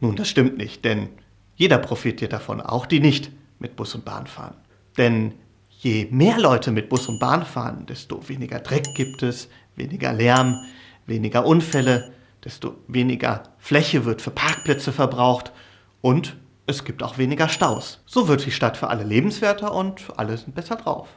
Nun, das stimmt nicht, denn jeder profitiert davon, auch die nicht mit Bus und Bahn fahren. Denn je mehr Leute mit Bus und Bahn fahren, desto weniger Dreck gibt es, weniger Lärm, weniger Unfälle, desto weniger Fläche wird für Parkplätze verbraucht und es gibt auch weniger Staus. So wird die Stadt für alle lebenswerter und alle sind besser drauf.